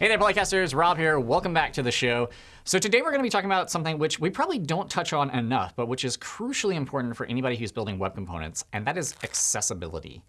Hey there, Polycasters. Rob here. Welcome back to the show. So today we're going to be talking about something which we probably don't touch on enough, but which is crucially important for anybody who's building web components, and that is accessibility.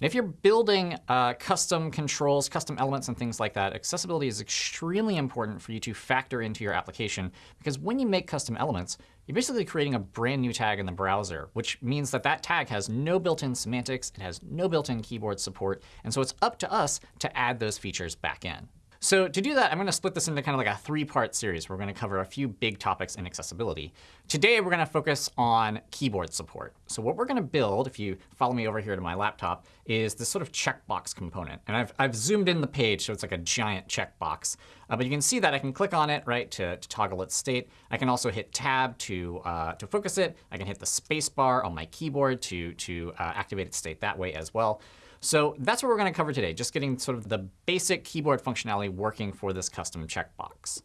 And if you're building uh, custom controls, custom elements, and things like that, accessibility is extremely important for you to factor into your application. Because when you make custom elements, you're basically creating a brand new tag in the browser, which means that that tag has no built-in semantics. It has no built-in keyboard support. And so it's up to us to add those features back in. So to do that, I'm going to split this into kind of like a three-part series. We're going to cover a few big topics in accessibility. Today, we're going to focus on keyboard support. So what we're going to build, if you follow me over here to my laptop, is this sort of checkbox component. And I've, I've zoomed in the page, so it's like a giant checkbox. Uh, but you can see that I can click on it right to, to toggle its state. I can also hit Tab to, uh, to focus it. I can hit the space bar on my keyboard to, to uh, activate its state that way as well. So that's what we're going to cover today, just getting sort of the basic keyboard functionality working for this custom checkbox.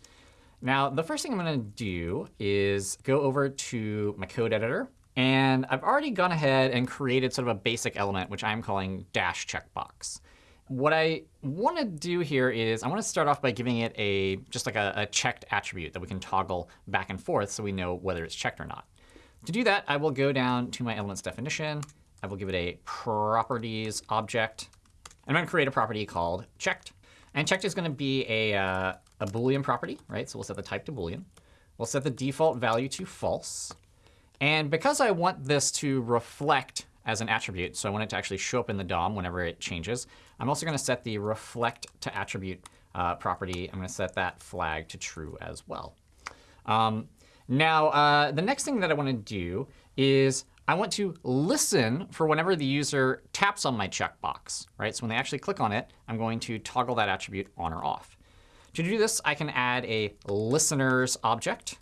Now, the first thing I'm going to do is go over to my code editor. And I've already gone ahead and created sort of a basic element, which I'm calling dash checkbox. What I want to do here is I want to start off by giving it a just like a, a checked attribute that we can toggle back and forth so we know whether it's checked or not. To do that, I will go down to my elements definition I will give it a properties object. And I'm going to create a property called checked. And checked is going to be a, uh, a Boolean property, right? So we'll set the type to Boolean. We'll set the default value to false. And because I want this to reflect as an attribute, so I want it to actually show up in the DOM whenever it changes, I'm also going to set the reflect to attribute uh, property. I'm going to set that flag to true as well. Um, now, uh, the next thing that I want to do is I want to listen for whenever the user taps on my checkbox. Right? So when they actually click on it, I'm going to toggle that attribute on or off. To do this, I can add a listeners object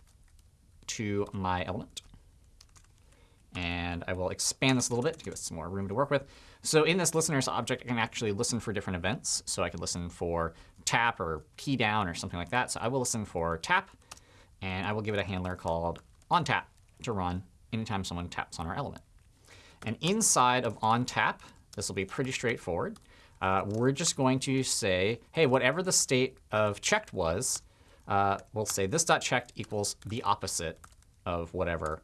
to my element. And I will expand this a little bit to give us some more room to work with. So in this listeners object, I can actually listen for different events. So I could listen for tap or key down or something like that. So I will listen for tap. And I will give it a handler called onTap to run anytime someone taps on our element. And inside of onTap, this will be pretty straightforward. Uh, we're just going to say, hey, whatever the state of checked was, uh, we'll say this dot checked equals the opposite of whatever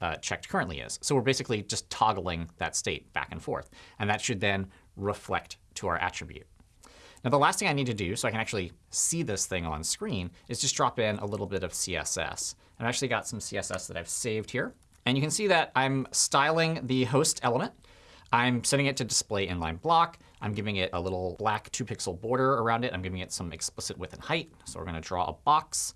uh, checked currently is. So we're basically just toggling that state back and forth. And that should then reflect to our attribute. Now, the last thing I need to do so I can actually see this thing on screen is just drop in a little bit of CSS. I've actually got some CSS that I've saved here. And you can see that I'm styling the host element. I'm setting it to display inline block. I'm giving it a little black 2-pixel border around it. I'm giving it some explicit width and height. So we're going to draw a box.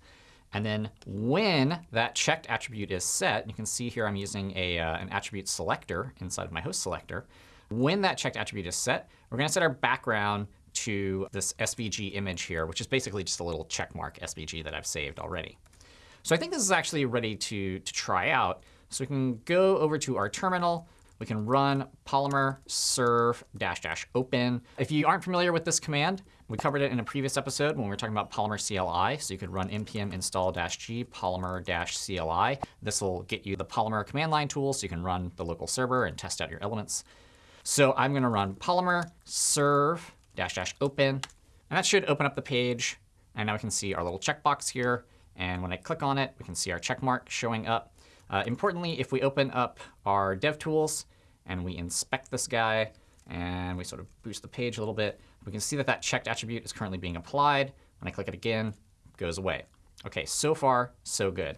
And then when that checked attribute is set, you can see here I'm using a, uh, an attribute selector inside of my host selector. When that checked attribute is set, we're going to set our background to this SVG image here, which is basically just a little checkmark SVG that I've saved already. So I think this is actually ready to, to try out. So we can go over to our terminal. We can run polymer serve dash dash open. If you aren't familiar with this command, we covered it in a previous episode when we were talking about polymer CLI. So you could run npm install dash g polymer dash CLI. This will get you the polymer command line tool so you can run the local server and test out your elements. So I'm going to run polymer serve dash dash open. And that should open up the page. And now we can see our little checkbox here. And when I click on it, we can see our check mark showing up. Uh, importantly, if we open up our DevTools and we inspect this guy and we sort of boost the page a little bit, we can see that that checked attribute is currently being applied. When I click it again, it goes away. OK, so far, so good.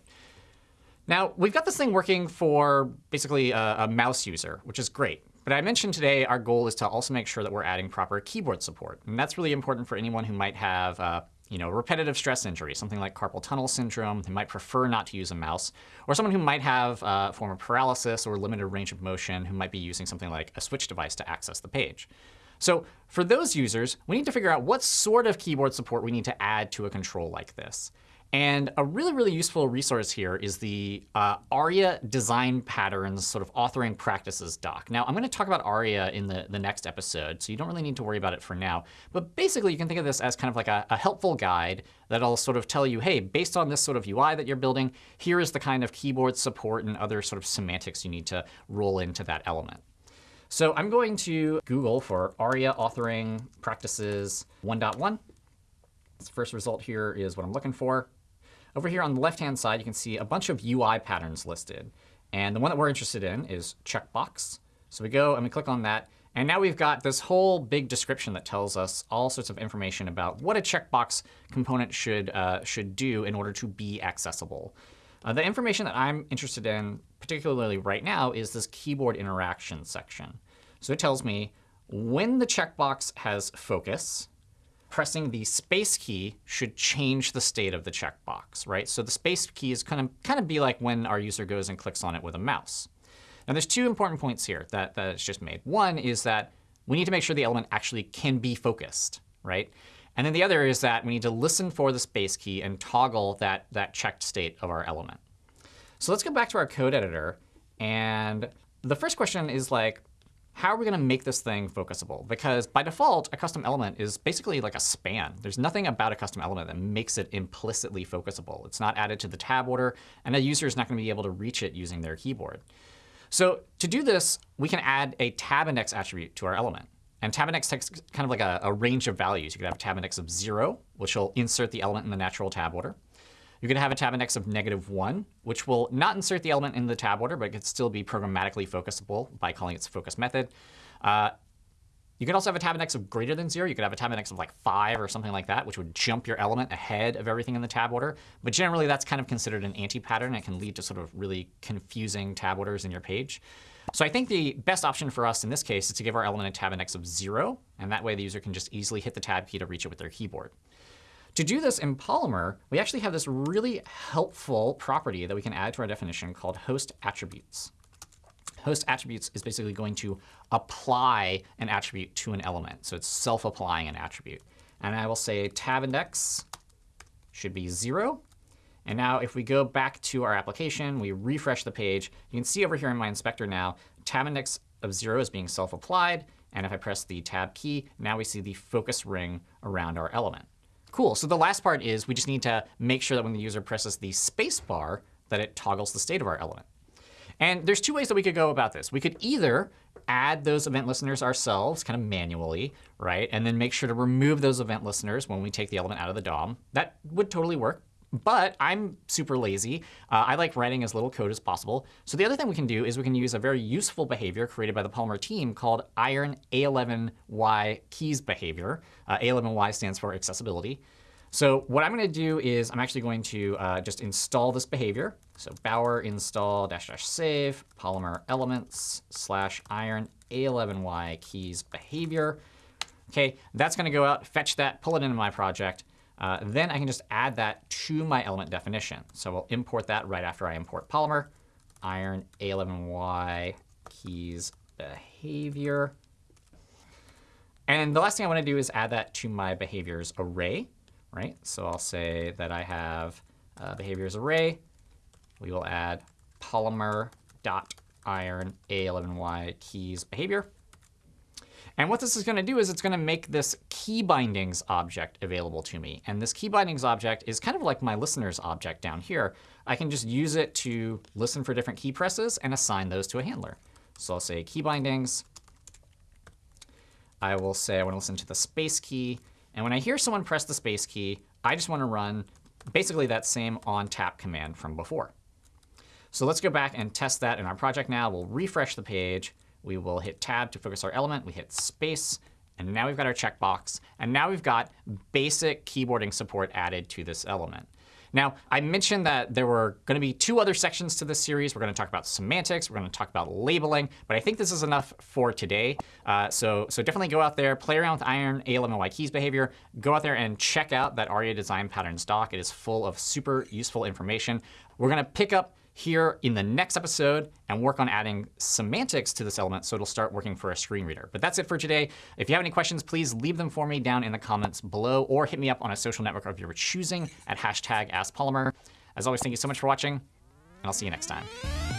Now, we've got this thing working for basically a, a mouse user, which is great. But I mentioned today our goal is to also make sure that we're adding proper keyboard support. And that's really important for anyone who might have uh, you know, repetitive stress injury, something like carpal tunnel syndrome, they might prefer not to use a mouse, or someone who might have uh, a form of paralysis or limited range of motion who might be using something like a switch device to access the page. So for those users, we need to figure out what sort of keyboard support we need to add to a control like this. And a really, really useful resource here is the uh, ARIA Design Patterns sort of authoring practices doc. Now, I'm going to talk about ARIA in the, the next episode, so you don't really need to worry about it for now. But basically, you can think of this as kind of like a, a helpful guide that'll sort of tell you, hey, based on this sort of UI that you're building, here is the kind of keyboard support and other sort of semantics you need to roll into that element. So I'm going to Google for ARIA authoring practices 1.1. This first result here is what I'm looking for. Over here on the left-hand side, you can see a bunch of UI patterns listed. And the one that we're interested in is checkbox. So we go and we click on that. And now we've got this whole big description that tells us all sorts of information about what a checkbox component should, uh, should do in order to be accessible. Uh, the information that I'm interested in, particularly right now, is this keyboard interaction section. So it tells me when the checkbox has focus, pressing the space key should change the state of the checkbox, right? So the space key is kind of kind of be like when our user goes and clicks on it with a mouse. Now there's two important points here that, that it's just made. One is that we need to make sure the element actually can be focused, right? And then the other is that we need to listen for the space key and toggle that, that checked state of our element. So let's go back to our code editor. And the first question is like, how are we going to make this thing focusable? Because by default, a custom element is basically like a span. There's nothing about a custom element that makes it implicitly focusable. It's not added to the tab order, and a user is not going to be able to reach it using their keyboard. So to do this, we can add a tab index attribute to our element. And tab index takes kind of like a, a range of values. You could have a tab index of 0, which will insert the element in the natural tab order. You're going to have a tab index of negative 1, which will not insert the element in the tab order, but it could still be programmatically focusable by calling its focus method. Uh, you could also have a tab index of greater than 0. You could have a tab index of like 5 or something like that, which would jump your element ahead of everything in the tab order. But generally, that's kind of considered an anti-pattern. It can lead to sort of really confusing tab orders in your page. So I think the best option for us in this case is to give our element a tab index of 0. And that way, the user can just easily hit the tab key to reach it with their keyboard. To do this in Polymer, we actually have this really helpful property that we can add to our definition called host attributes. Host attributes is basically going to apply an attribute to an element. So it's self-applying an attribute. And I will say tab index should be 0. And now if we go back to our application, we refresh the page, you can see over here in my inspector now, tab index of 0 is being self-applied. And if I press the tab key, now we see the focus ring around our element. Cool. So the last part is we just need to make sure that when the user presses the space bar, that it toggles the state of our element. And there's two ways that we could go about this. We could either add those event listeners ourselves kind of manually, right? And then make sure to remove those event listeners when we take the element out of the DOM. That would totally work. But I'm super lazy. Uh, I like writing as little code as possible. So the other thing we can do is we can use a very useful behavior created by the Polymer team called iron A11y keys behavior. Uh, A11y stands for accessibility. So what I'm going to do is I'm actually going to uh, just install this behavior. So bower install dash dash save polymer elements slash iron A11y keys behavior. OK, that's going to go out, fetch that, pull it into my project. Uh, then I can just add that to my element definition. So we'll import that right after I import Polymer, iron A11y keys behavior. And the last thing I want to do is add that to my behaviors array, right? So I'll say that I have uh, behaviors array. We will add polymer dot iron A11y keys behavior. And what this is going to do is it's going to make this key bindings object available to me. And this key bindings object is kind of like my listeners object down here. I can just use it to listen for different key presses and assign those to a handler. So I'll say key bindings. I will say I want to listen to the space key. And when I hear someone press the space key, I just want to run basically that same on tap command from before. So let's go back and test that in our project now. We'll refresh the page. We will hit Tab to focus our element. We hit Space. And now we've got our checkbox. And now we've got basic keyboarding support added to this element. Now, I mentioned that there were going to be two other sections to this series. We're going to talk about semantics. We're going to talk about labeling. But I think this is enough for today. Uh, so, so definitely go out there, play around with Iron A11y keys behavior. Go out there and check out that ARIA design patterns doc. It is full of super useful information. We're going to pick up here in the next episode and work on adding semantics to this element so it'll start working for a screen reader. But that's it for today. If you have any questions, please leave them for me down in the comments below or hit me up on a social network of your choosing at hashtag AskPolymer. As always, thank you so much for watching, and I'll see you next time.